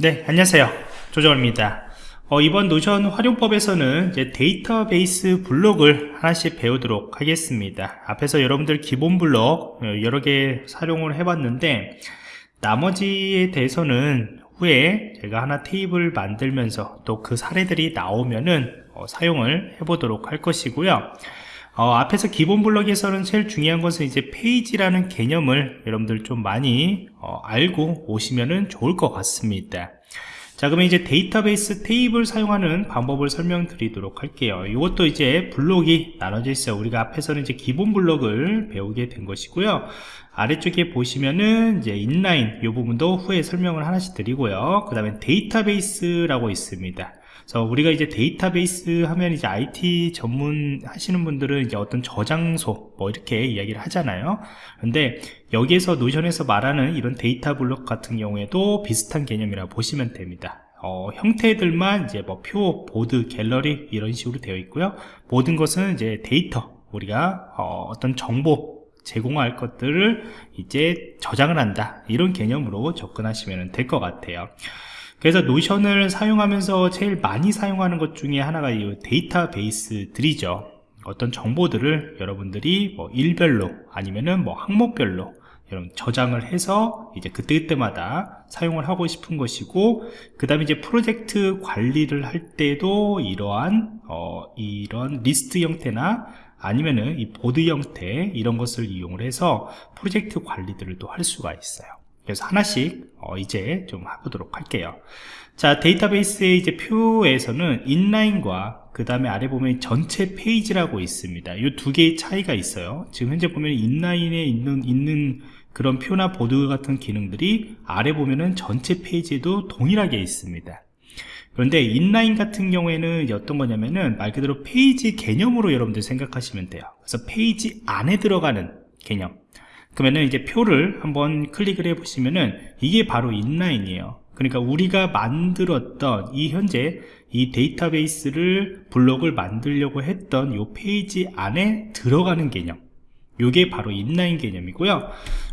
네, 안녕하세요. 조정입니다. 어, 이번 노션 활용법에서는 데이터베이스 블록을 하나씩 배우도록 하겠습니다. 앞에서 여러분들 기본 블록 어, 여러 개 사용을 해봤는데 나머지에 대해서는 후에 제가 하나 테이블 만들면서 또 그 사례들이 나오면은 어, 사용을 해보도록 할 것이고요. 어, 앞에서 기본 블록에서는 제일 중요한 것은 이제 페이지라는 개념을 여러분들 좀 많이 어, 알고 오시면 좋을 것 같습니다. 자 그러면 이제 데이터베이스 테이블 사용하는 방법을 설명드리도록 할게요. 이것도 이제 블록이 나눠져 있어요. 우리가 앞에서는 이제 기본 블록을 배우게 된 것이고요. 아래쪽에 보시면은 이제 inline 이 부분도 후에 설명을 하나씩 드리고요. 그 다음에 데이터베이스라고 있습니다 그래서 우리가 이제 데이터베이스 하면 이제 IT 전문 하시는 분들은 이제 어떤 저장소 뭐 이렇게 이야기를 하잖아요. 근데 여기에서 노션에서 말하는 이런 데이터 블록 같은 경우에도 비슷한 개념이라 고 보시면 됩니다. 어, 형태들만 이제 뭐 표, 보드, 갤러리 이런 식으로 되어 있고요. 모든 것은 이제 데이터 우리가 어, 어떤 정보 제공할 것들을 이제 저장을 한다 이런 개념으로 접근하시면 될 것 같아요. 그래서 노션을 사용하면서 제일 많이 사용하는 것 중에 하나가 이 데이터베이스들이죠. 어떤 정보들을 여러분들이 뭐 일별로 아니면은 뭐 항목별로 여러분 저장을 해서 이제 그때그때마다 사용을 하고 싶은 것이고 그 다음에 이제 프로젝트 관리를 할 때도 이러한 어, 이런 리스트 형태나 아니면은 이 보드 형태 이런 것을 이용을 해서 프로젝트 관리들을 또 할 수가 있어요 그래서 하나씩 어 이제 좀 해보도록 할게요. 자 데이터베이스의 이제 표에서는 inline과 그 다음에 아래 보면 전체 페이지라고 있습니다. 이 두 개의 차이가 있어요. 지금 현재 보면 inline에 있는 있는 그런 표나 보드 같은 기능들이 아래 보면은 전체 페이지에도 동일하게 있습니다. 그런데 inline 같은 경우에는 어떤 거냐면은 말 그대로 페이지 개념으로 여러분들 생각하시면 돼요. 그래서 페이지 안에 들어가는 개념 그러면은 이제 표를 한번 클릭을 해 보시면은 이게 바로 inline이에요. 그러니까 우리가 만들었던 이 현재 이 데이터베이스를 블록을 만들려고 했던 이 페이지 안에 들어가는 개념. 이게 바로 inline 개념이고요.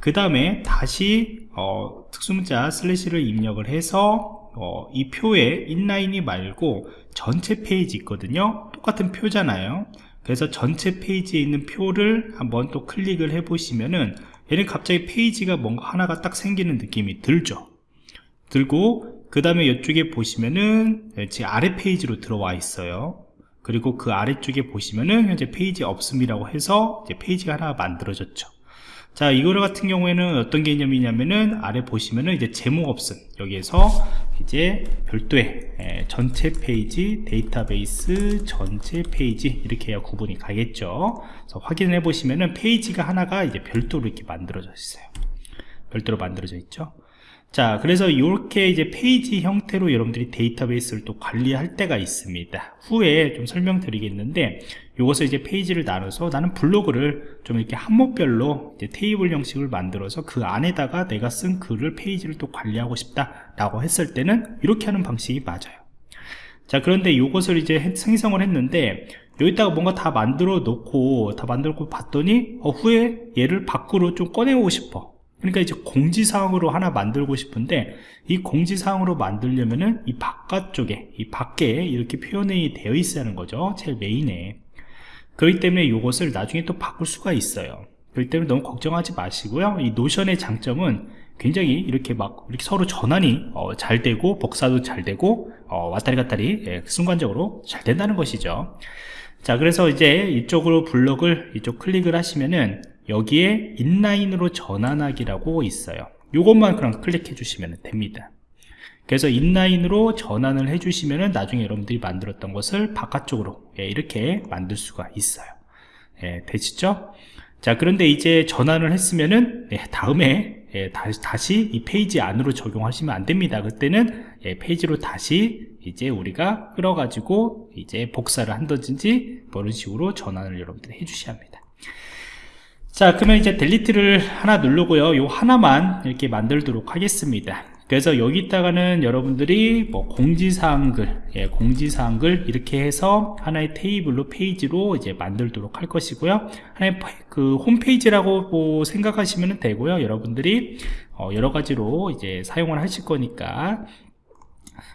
그 다음에 다시 어, 특수문자 슬래시를 입력을 해서 어, 이 표에 inline이 말고 전체 페이지 있거든요. 똑같은 표잖아요. 그래서 전체 페이지에 있는 표를 한번 또 클릭을 해 보시면은 얘는 갑자기 페이지가 뭔가 하나가 딱 생기는 느낌이 들죠. 들고 그 다음에 이쪽에 보시면은 제 아래 페이지로 들어와 있어요. 그리고 그 아래쪽에 보시면은 현재 페이지 없음이라고 해서 이제 페이지가 하나 만들어졌죠 자 이거 같은 경우에는 어떤 개념이냐면은 아래 보시면은 이제 제목 없음. 여기에서 이제 별도의 예, 전체 페이지 데이터베이스 전체 페이지 이렇게 해야 구분이 가겠죠. 그래서 확인해 보시면은 페이지가 하나가 이제 별도로 이렇게 만들어져 있어요. 별도로 만들어져 있죠. 자 그래서 이렇게 이제 페이지 형태로 여러분들이 데이터베이스를 또 관리할 때가 있습니다. 후에 좀 설명드리겠는데 이것을 이제 페이지를 나눠서 나는 블로그를 좀 이렇게 항목별로 테이블 형식을 만들어서 그 안에다가 내가 쓴 글을 페이지를 또 관리하고 싶다 라고 했을 때는 이렇게 하는 방식이 맞아요. 자 그런데 이것을 이제 생성을 했는데 여기다가 뭔가 다 만들어 놓고 다 만들고 봤더니 어, 후에 얘를 밖으로 좀 꺼내고 싶어. 그러니까 이제 공지사항으로 하나 만들고 싶은데 이 공지사항으로 만들려면은 이 바깥쪽에 이 밖에 이렇게 표현이 되어 있어야 하는 거죠. 제일 메인에 그렇기 때문에 이것을 나중에 또 바꿀 수가 있어요. 그렇기 때문에 너무 걱정하지 마시고요. 이 노션의 장점은 굉장히 이렇게 막 이렇게 서로 전환이 어, 잘 되고 복사도 잘 되고 어, 왔다리 갔다리 예, 순간적으로 잘 된다는 것이죠. 자 그래서 이제 이쪽으로 블럭을 이쪽 클릭을 하시면은 여기에 인라인으로 전환하기라고 있어요. 이것만 그냥 클릭해 주시면 됩니다 그래서 인라인으로 전환을 해 주시면 나중에 여러분들이 만들었던 것을 바깥쪽으로 예, 이렇게 만들 수가 있어요. 예, 되시죠? 자 그런데 이제 전환을 했으면은 예, 다음에 예, 다시, 다시 이 페이지 안으로 적용하시면 안 됩니다. 그때는 예, 페이지로 다시 이제 우리가 끌어 가지고 이제 복사를 한다든지 뭐 이런 식으로 전환을 여러분들이 해 주셔야 합니다. 자 그러면 이제 delete를 하나 누르고요. 요 하나만 이렇게 만들도록 하겠습니다 그래서 여기다가는 여러분들이 뭐 공지사항글 예, 공지사항글 이렇게 해서 하나의 테이블로 페이지로 이제 만들도록 할 것이고요. 하나의 그 홈페이지라고 뭐 생각하시면 되고요. 여러분들이 어, 여러 가지로 이제 사용을 하실 거니까.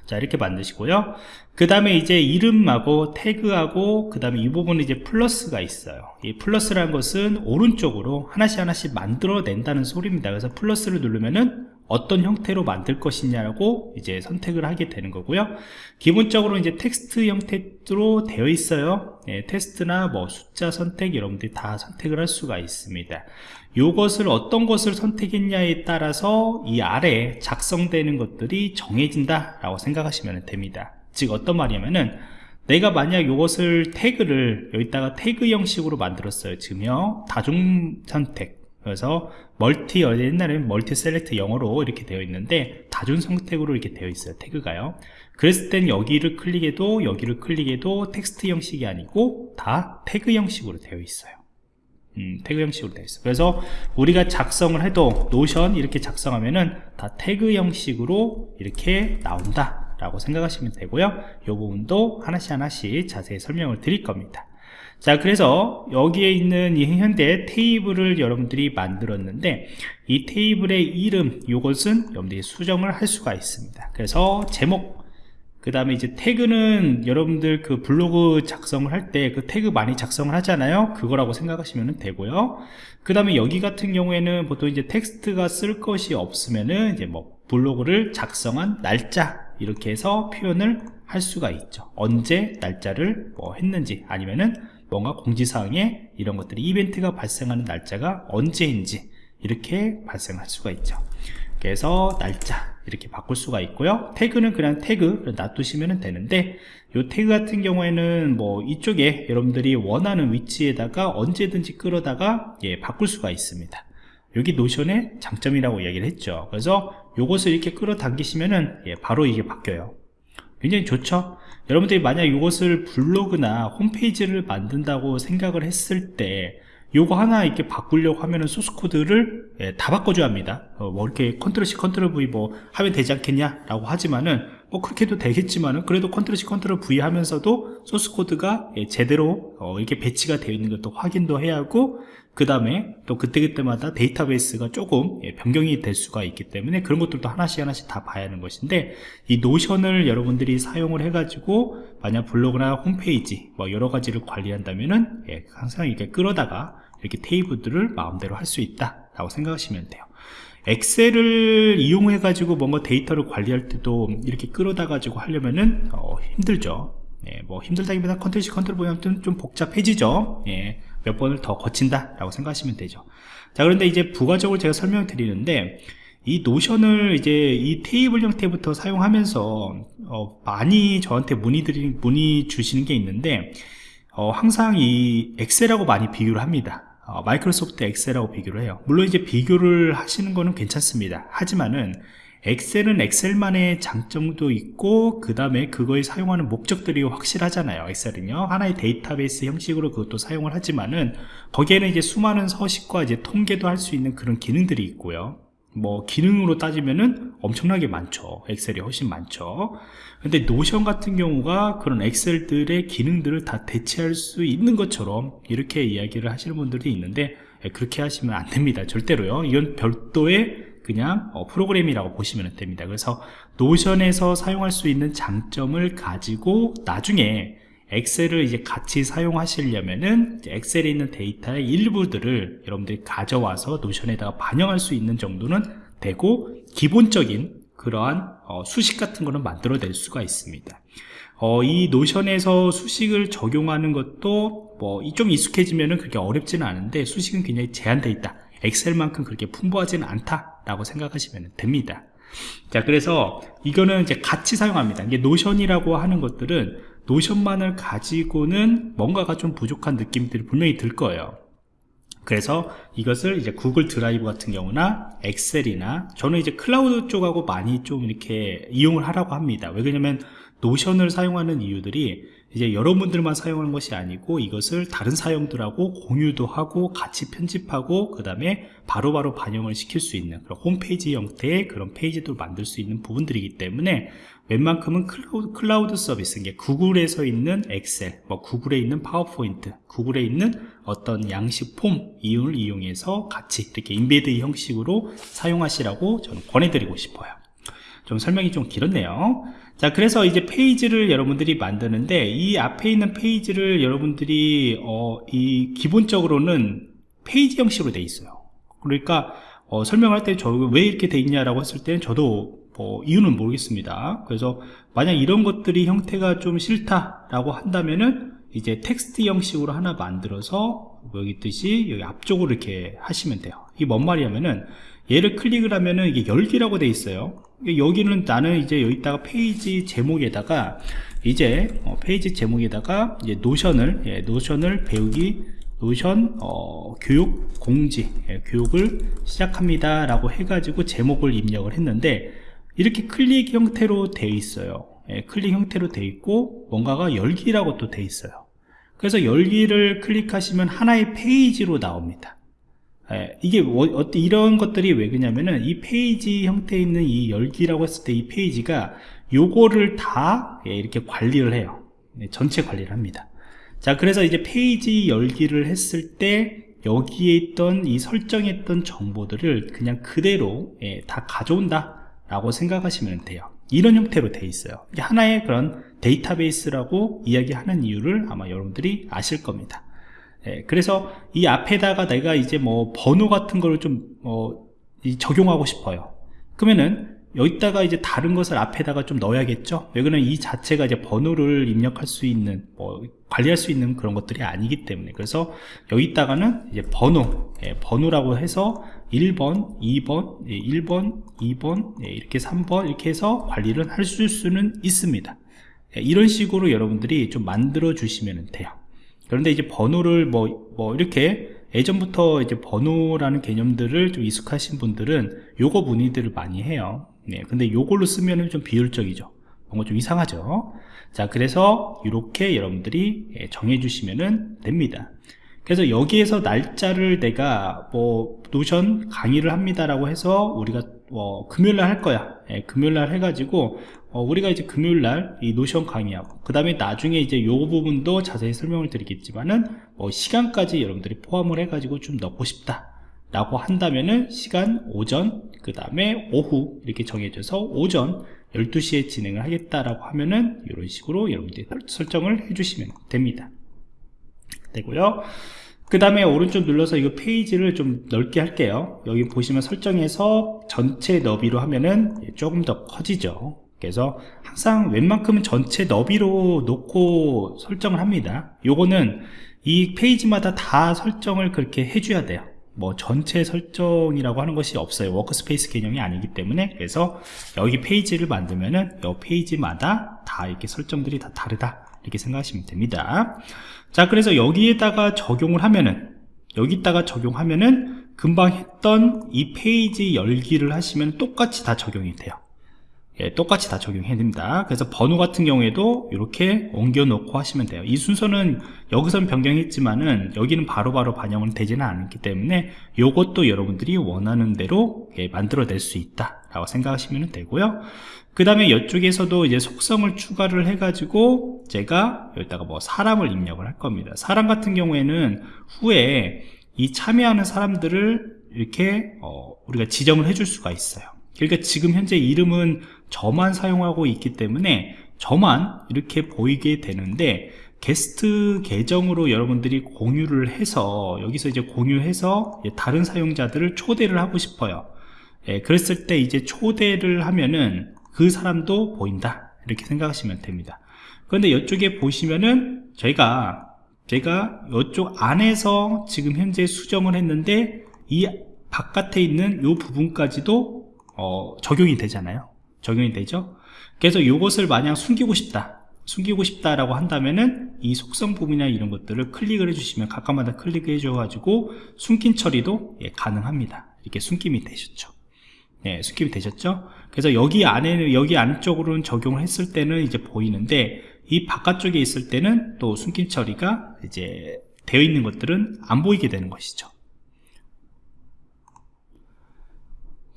자 이렇게 만드시고요. 그 다음에 이제 이름하고 태그하고 그 다음에 이 부분은 이제 플러스가 있어요. 이 플러스라는 것은 오른쪽으로 하나씩 하나씩 만들어 낸다는 소리입니다. 그래서 플러스를 누르면은 어떤 형태로 만들 것이냐고 이제 선택을 하게 되는 거고요. 기본적으로 이제 텍스트 형태로 되어 있어요. 예, 텍스트나 뭐 숫자 선택 여러분들이 다 선택을 할 수가 있습니다. 이것을 어떤 것을 선택했냐에 따라서 이 아래 작성되는 것들이 정해진다 라고 생각하시면 됩니다. 즉 어떤 말이냐면은 내가 만약 이것을 태그를 여기다가 태그 형식으로 만들었어요. 지금요. 다중 선택 그래서 멀티 옛날에는 multi select 영어로 이렇게 되어 있는데 다중 선택으로 이렇게 되어 있어요 태그가요. 그랬을 땐 여기를 클릭해도 여기를 클릭해도 텍스트 형식이 아니고 다 태그 형식으로 되어 있어요. 음, 태그 형식으로 되어 있어요. 그래서 우리가 작성을 해도 노션 이렇게 작성하면은 다 태그 형식으로 이렇게 나온다 라고 생각하시면 되고요. 이 부분도 하나씩 하나씩 자세히 설명을 드릴 겁니다 자 그래서 여기에 있는 이 현대 테이블을 여러분들이 만들었는데 이 테이블의 이름 이것은 여러분들이 수정을 할 수가 있습니다. 그래서 제목 그 다음에 이제 태그는 여러분들 그 블로그 작성을 할 때 그 태그 많이 작성을 하잖아요. 그거라고 생각하시면 되고요. 그 다음에 여기 같은 경우에는 보통 이제 텍스트가 쓸 것이 없으면은 이제 뭐 블로그를 작성한 날짜 이렇게 해서 표현을 할 수가 있죠. 언제 날짜를 뭐 했는지 아니면은 뭔가 공지사항에 이런 것들이 이벤트가 발생하는 날짜가 언제인지 이렇게 발생할 수가 있죠. 그래서 날짜 이렇게 바꿀 수가 있고요. 태그는 그냥 태그 놔두시면 되는데 이 태그 같은 경우에는 뭐 이쪽에 여러분들이 원하는 위치에다가 언제든지 끌어다가 예, 바꿀 수가 있습니다. 여기 노션의 장점이라고 이야기를 했죠. 그래서 이것을 이렇게 끌어당기시면은 예, 바로 이게 바뀌어요. 굉장히 좋죠 여러분들이 만약 이것을 블로그나 홈페이지를 만든다고 생각을 했을 때 요거 하나 이렇게 바꾸려고 하면은 소스 코드를 예, 다 바꿔줘야 합니다. 어, 뭐 이렇게 컨트롤 C 컨트롤 V 뭐 하면 되지 않겠냐 라고 하지만은 뭐 그렇게 해도 되겠지만은 그래도 컨트롤 C 컨트롤 V 하면서도 소스 코드가 예, 제대로 어, 이렇게 배치가 되어 있는 것도 확인도 해야 하고 그 다음에 또 그때그때마다 데이터베이스가 조금 예, 변경이 될 수가 있기 때문에 그런 것들도 하나씩 하나씩 다 봐야 하는 것인데 이 노션을 여러분들이 사용을 해 가지고 만약 블로그나 홈페이지 뭐 여러 가지를 관리한다면은 예, 항상 이렇게 끌어다가 이렇게 테이블들을 마음대로 할 수 있다 라고 생각하시면 돼요. 엑셀을 이용해 가지고 뭔가 데이터를 관리할 때도 이렇게 끌어다 가지고 하려면은 어, 힘들죠. 예, 뭐 힘들다기보다 컨트롤 C 컨트롤 V면 좀 복잡해지죠. 예, 몇 번을 더 거친다 라고 생각하시면 되죠. 자 그런데 이제 부가적으로 제가 설명을 드리는데 이 노션을 이제 이 테이블 형태부터 사용하면서 어, 많이 저한테 문의들이 문의 주시는 게 있는데 어, 항상 이 엑셀하고 많이 비교를 합니다. 어, 마이크로소프트 엑셀하고 비교를 해요. 물론 이제 비교를 하시는 거는 괜찮습니다. 하지만은 엑셀은 엑셀만의 장점도 있고 그 다음에 그거에 사용하는 목적들이 확실하잖아요 엑셀은요. 하나의 데이터베이스 형식으로 그것도 사용을 하지만은 거기에는 이제 수많은 서식과 이제 통계도 할 수 있는 그런 기능들이 있고요. 뭐 기능으로 따지면은 엄청나게 많죠. 엑셀이 훨씬 많죠. 근데 노션 같은 경우가 그런 엑셀들의 기능들을 다 대체할 수 있는 것처럼 이렇게 이야기를 하시는 분들이 있는데 예, 그렇게 하시면 안 됩니다. 절대로요. 이건 별도의 그냥 어, 프로그램이라고 보시면 됩니다. 그래서 노션에서 사용할 수 있는 장점을 가지고 나중에 엑셀을 이제 같이 사용하시려면은 엑셀에 있는 데이터의 일부들을 여러분들이 가져와서 노션에다가 반영할 수 있는 정도는 되고 기본적인 그러한 어, 수식 같은 거는 만들어낼 수가 있습니다. 어, 이 노션에서 수식을 적용하는 것도 뭐 좀 익숙해지면은 그렇게 어렵지는 않은데 수식은 굉장히 제한되어 있다 엑셀만큼 그렇게 풍부하지는 않다라고 생각하시면 됩니다. 자 그래서 이거는 이제 같이 사용합니다. 이게 노션이라고 하는 것들은 노션만을 가지고는 뭔가가 좀 부족한 느낌들이 분명히 들 거예요. 그래서 이것을 이제 구글 드라이브 같은 경우나 엑셀이나 저는 이제 클라우드 쪽하고 많이 좀 이렇게 이용을 하라고 합니다. 왜 그러냐면 노션을 사용하는 이유들이 이제 여러분들만 사용하는 것이 아니고 이것을 다른 사용자들하고 공유도 하고 같이 편집하고 그 다음에 바로바로 반영을 시킬 수 있는 그런 홈페이지 형태의 그런 페이지도 만들 수 있는 부분들이기 때문에 웬만큼은 클라우드, 클라우드 서비스 이게 구글에서 있는 엑셀 뭐 구글에 있는 파워포인트 구글에 있는 어떤 양식 폼 이용을 이용해서 같이 이렇게 embed 형식으로 사용하시라고 저는 권해드리고 싶어요. 좀 설명이 좀 길었네요 자 그래서 이제 페이지를 여러분들이 만드는데 이 앞에 있는 페이지를 여러분들이 어, 이 기본적으로는 페이지 형식으로 돼 있어요. 그러니까 어, 설명할 때 저 왜 이렇게 돼 있냐라고 했을 때는 저도 뭐 이유는 모르겠습니다. 그래서 만약 이런 것들이 형태가 좀 싫다라고 한다면은 이제 텍스트 형식으로 하나 만들어서 여기 있듯이 여기 앞쪽으로 이렇게 하시면 돼요. 이게 뭔 말이냐면은 얘를 클릭을 하면은 이게 열기라고 돼 있어요 여기는 나는 이제 여기다가 페이지 제목에다가 이제 어, 페이지 제목에다가 이제 노션을 예, 노션을 배우기 노션 어, 교육 공지 예, 교육을 시작합니다 라고 해가지고 제목을 입력을 했는데 이렇게 클릭 형태로 되어 있어요. 예, 클릭 형태로 되어 있고 뭔가가 열기라고 또 되어 있어요. 그래서 열기를 클릭하시면 하나의 페이지로 나옵니다. 예, 이게 어, 이런 것들이 왜 그러냐면은 이 페이지 형태에 있는 이 열기라고 했을 때 이 페이지가 요거를 다 예, 이렇게 관리를 해요. 예, 전체 관리를 합니다. 자 그래서 이제 페이지 열기를 했을 때 여기에 있던 이 설정했던 정보들을 그냥 그대로 예, 다 가져온다 라고 생각하시면 돼요. 이런 형태로 되어 있어요. 하나의 그런 데이터베이스라고 이야기하는 이유를 아마 여러분들이 아실 겁니다 예, 그래서 이 앞에다가 내가 이제 뭐 번호 같은 거를 좀 어, 적용하고 싶어요. 그러면은 여기다가 이제 다른 것을 앞에다가 좀 넣어야겠죠? 여기는 이 자체가 이제 번호를 입력할 수 있는 뭐 관리할 수 있는 그런 것들이 아니기 때문에. 그래서 여기다가는 이제 번호 예, 번호라고 해서 1번 2번 예, 1번 2번 예, 이렇게 3번 이렇게 해서 관리를 할 수는 있습니다. 예, 이런 식으로 여러분들이 좀 만들어 주시면 돼요 그런데 이제 번호를 뭐, 뭐 이렇게 예전부터 이제 번호라는 개념들을 좀 익숙하신 분들은 요거 문의들을 많이 해요. 네, 근데 요걸로 쓰면은 좀 비효율적이죠. 뭔가 좀 이상하죠? 자 그래서 이렇게 여러분들이 예, 정해 주시면 됩니다. 그래서 여기에서 날짜를 내가 뭐 노션 강의를 합니다라고 해서 우리가 어, 금요일날 할 거야. 예, 금요일날 해가지고 어, 우리가 이제 금요일 날 이 노션 강의하고 그 다음에 나중에 이제 요 부분도 자세히 설명을 드리겠지만은 뭐 시간까지 여러분들이 포함을 해가지고 좀 넣고 싶다 라고 한다면은 시간 오전 그 다음에 오후 이렇게 정해져서 오전 12시에 진행을 하겠다라고 하면은 이런 식으로 여러분들이 설정을 해주시면 됩니다. 되고요. 그 다음에 오른쪽 눌러서 이 페이지를 좀 넓게 할게요. 여기 보시면 설정해서 전체 너비로 하면은 조금 더 커지죠 그래서 항상 웬만큼은 전체 너비로 놓고 설정을 합니다. 요거는 이 페이지마다 다 설정을 그렇게 해줘야 돼요. 뭐 전체 설정이라고 하는 것이 없어요. workspace 개념이 아니기 때문에. 그래서 여기 페이지를 만들면은 이 페이지마다 다 이렇게 설정들이 다 다르다. 이렇게 생각하시면 됩니다. 자 그래서 여기에다가 적용을 하면은 여기다가 적용하면은 금방 했던 이 페이지 열기를 하시면 똑같이 다 적용이 돼요 예, 똑같이 다 적용해야 됩니다. 그래서 번호 같은 경우에도 이렇게 옮겨 놓고 하시면 돼요. 이 순서는 여기선 변경했지만은 여기는 바로바로 바로 반영은 되지는 않기 때문에 이것도 여러분들이 원하는 대로 예, 만들어 낼 수 있다 라고 생각하시면 되고요. 그 다음에 이쪽에서도 이제 속성을 추가를 해 가지고 제가 여기다가 뭐 사람을 입력을 할 겁니다. 사람 같은 경우에는 후에 이 참여하는 사람들을 이렇게 어, 우리가 지정을 해줄 수가 있어요 그러니까 지금 현재 이름은 저만 사용하고 있기 때문에 저만 이렇게 보이게 되는데 게스트 계정으로 여러분들이 공유를 해서 여기서 이제 공유해서 다른 사용자들을 초대를 하고 싶어요. 예, 그랬을 때 이제 초대를 하면은 그 사람도 보인다. 이렇게 생각하시면 됩니다. 그런데 이쪽에 보시면은 저희가 제가 이쪽 안에서 지금 현재 수정을 했는데 이 바깥에 있는 이 부분까지도 어, 적용이 되잖아요. 적용이 되죠? 그래서 이것을 만약 숨기고 싶다. 숨기고 싶다라고 한다면은 이 속성 부분이나 이런 것들을 클릭을 해주시면 각각마다 클릭해 줘가지고 숨긴 처리도 예, 가능합니다. 이렇게 숨김이 되셨죠. 네, 숨김이 되셨죠? 그래서 여기 안에 여기 안쪽으로는 적용을 했을 때는 이제 보이는데 이 바깥쪽에 있을 때는 또 숨김 처리가 이제 되어 있는 것들은 안 보이게 되는 것이죠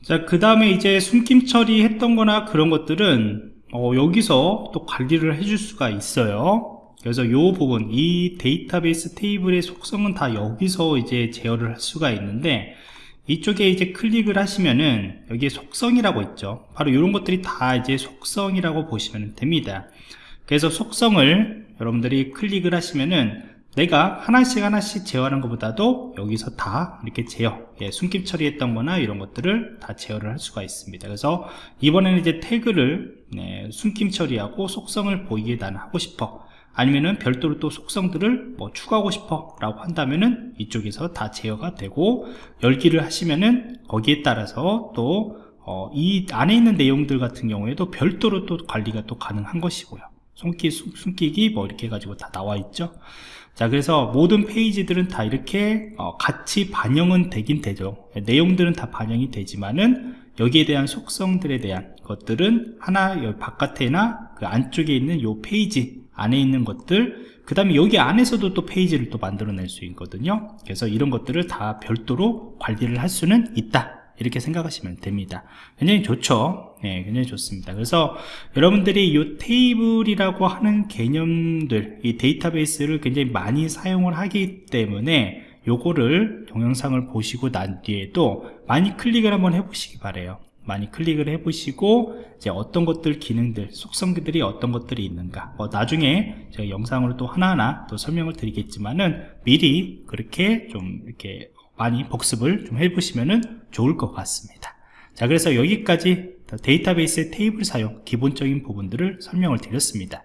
자, 그 다음에 이제 숨김 처리했던 거나 그런 것들은 어, 여기서 또 관리를 해줄 수가 있어요. 그래서 이 부분, 이 데이터베이스 테이블의 속성은 다 여기서 이제 제어를 할 수가 있는데, 이쪽에 이제 클릭을 하시면은 여기에 속성이라고 있죠 바로 이런 것들이 다 이제 속성이라고 보시면 됩니다 그래서 속성을 여러분들이 클릭을 하시면은 내가 하나씩 하나씩 제어하는 것보다도 여기서 다 이렇게 제어 예, 숨김 처리했던 거나 이런 것들을 다 제어를 할 수가 있습니다. 그래서 이번에는 이제 태그를 네, 숨김 처리하고 속성을 보이게 나는 하고 싶어. 아니면은 별도로 또 속성들을 뭐 추가하고 싶어 라고 한다면은 이쪽에서 다 제어가 되고 열기를 하시면은 거기에 따라서 또 어, 이 안에 있는 내용들 같은 경우에도 별도로 또 관리가 또 가능한 것이고요 숨기, 숨기기 뭐 이렇게 해가지고 다 나와 있죠. 자 그래서 모든 페이지들은 다 이렇게 어, 같이 반영은 되긴 되죠. 내용들은 다 반영이 되지만은 여기에 대한 속성들에 대한 것들은 하나 여기 바깥에나 그 안쪽에 있는 요 페이지 안에 있는 것들 그 다음에 여기 안에서도 또 페이지를 또 만들어낼 수 있거든요. 그래서 이런 것들을 다 별도로 관리를 할 수는 있다 이렇게 생각하시면 됩니다. 굉장히 좋죠? 네, 굉장히 좋습니다. 그래서 여러분들이 이 테이블이라고 하는 개념들 이 데이터베이스를 굉장히 많이 사용을 하기 때문에 요거를 동영상을 보시고 난 뒤에도 많이 클릭을 한번 해보시기 바래요. 많이 클릭을 해보시고 이제 어떤 것들 기능들 속성들이 어떤 것들이 있는가. 뭐 나중에 제가 영상으로 또 하나하나 또 설명을 드리겠지만은 미리 그렇게 좀 이렇게 많이 복습을 좀 해보시면은 좋을 것 같습니다. 자 그래서 여기까지 데이터베이스의 테이블 사용 기본적인 부분들을 설명을 드렸습니다